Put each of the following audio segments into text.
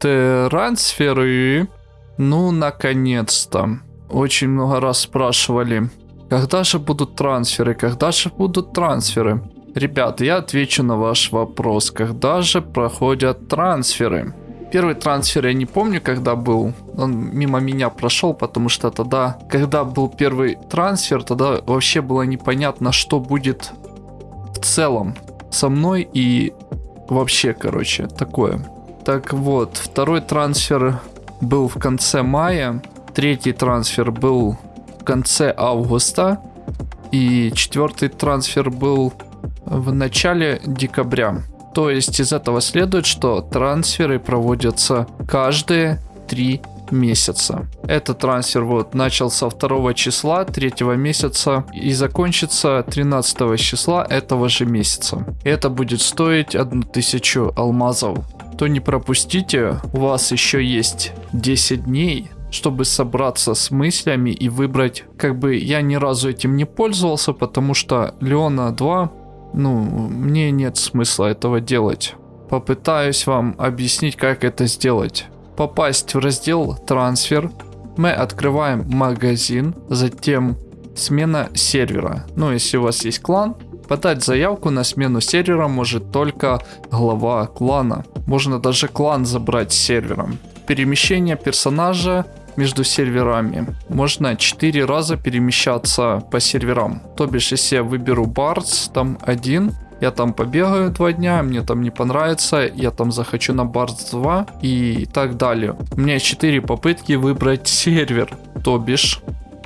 Трансферы. Ну, наконец-то. Очень много раз спрашивали, когда же будут трансферы, когда же будут трансферы. Ребят, я отвечу на ваш вопрос, когда же проходят трансферы. Первый трансфер я не помню, когда был. Он мимо меня прошел, потому что тогда, когда был первый трансфер, тогда вообще было непонятно, что будет в целом со мной и вообще, короче, такое. Так вот, второй трансфер был в конце мая, третий трансфер был в конце августа, и четвертый трансфер был в начале декабря. То есть из этого следует, что трансферы проводятся каждые три месяца. Этот трансфер вот начался 2 числа 3 месяца и закончится 13 числа этого же месяца. Это будет стоить 1000 алмазов. То не пропустите, у вас еще есть 10 дней чтобы собраться с мыслями и выбрать, как бы я ни разу этим не пользовался, потому что Леона 2 ну, мне нет смысла этого делать. Попытаюсь вам объяснить, как это сделать. Попасть в раздел «Трансфер», мы открываем магазин, затем смена сервера. Ну, если у вас есть клан, подать заявку на смену сервера может только глава клана. Можно даже клан забрать сервером. Перемещение персонажа между серверами. Можно 4 раза перемещаться по серверам. То бишь, если я выберу Бардс, там один, я там побегаю два дня, мне там не понравится, я там захочу на Бардс 2 и так далее. У меня 4 попытки выбрать сервер, то бишь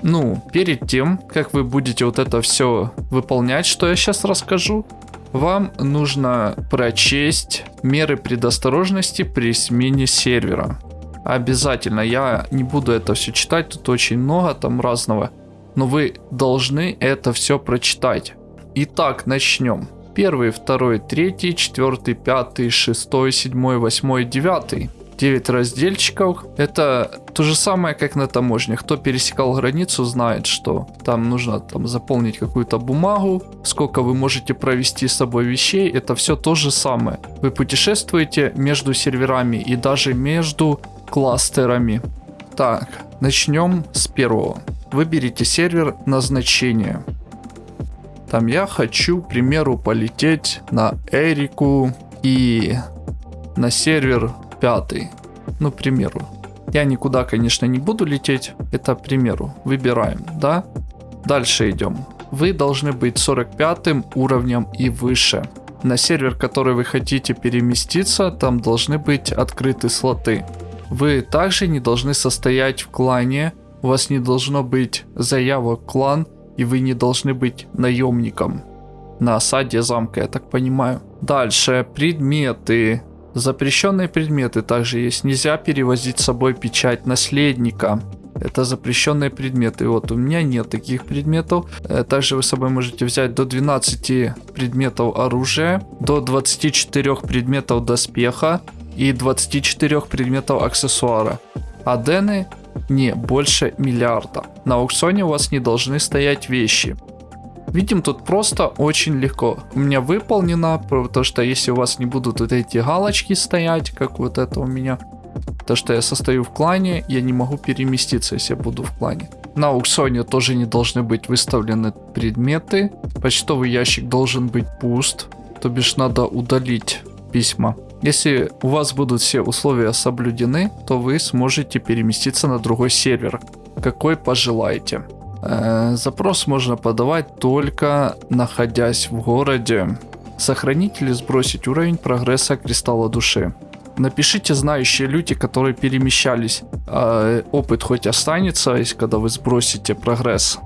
ну, перед тем, как вы будете вот это все выполнять, что я сейчас расскажу, вам нужно прочесть меры предосторожности при смене сервера. Обязательно. Я не буду это все читать, тут очень много там разного. Но вы должны это все прочитать. Итак, начнем. Первый, второй, третий, четвертый, пятый, шестой, седьмой, восьмой, девятый. 9 разделчиков. Это то же самое, как на таможне. Кто пересекал границу, знает, что там нужно там заполнить какую-то бумагу, сколько вы можете провести с собой вещей. Это все то же самое. Вы путешествуете между серверами и даже между кластерами. Так, начнем с первого. Выберите сервер назначения. Там я хочу, к примеру, полететь на Эрику и на сервер пятый. Ну, к примеру. Я никуда, конечно, не буду лететь. Это, к примеру. Выбираем, да? Дальше идем. Вы должны быть 45 уровнем и выше. На сервер, который вы хотите переместиться, там должны быть открыты слоты. Вы также не должны состоять в клане, у вас не должно быть заявок клан, и вы не должны быть наемником на осаде замка, я так понимаю. Дальше, предметы. Запрещенные предметы также есть. Нельзя перевозить с собой печать наследника. Это запрещенные предметы. Вот у меня нет таких предметов. Э, также вы с собой можете взять до 12 предметов оружия, до 24 предметов доспеха, и 24 предметов аксессуара. А дены не больше миллиарда. На аукционе у вас не должны стоять вещи. Видим тут просто очень легко. У меня выполнено, потому что если у вас не будут вот эти галочки стоять, как вот это у меня, то что я состою в клане, я не могу переместиться, если я буду в клане. На аукционе тоже не должны быть выставлены предметы. Почтовый ящик должен быть пуст, то бишь надо удалить письма. Если у вас будут все условия соблюдены, то вы сможете переместиться на другой сервер, какой пожелаете. Запрос можно подавать только находясь в городе. Сохранить или сбросить уровень прогресса кристалла души. Напишите знающие люди, которые перемещались. Опыт хоть останется, если когда вы сбросите прогресс.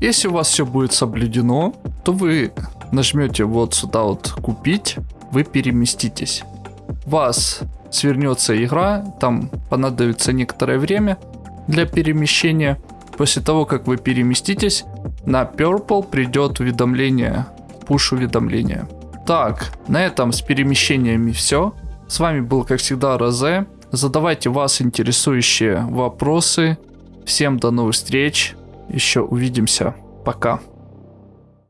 Если у вас все будет соблюдено, то вы нажмете вот сюда вот купить, вы переместитесь вас свернется игра, там понадобится некоторое время для перемещения. После того, как вы переместитесь, на Purple придет уведомление, push уведомление. Так, на этом с перемещениями все. С вами был, как всегда, Розе. Задавайте вас интересующие вопросы. Всем до новых встреч. Еще увидимся. Пока.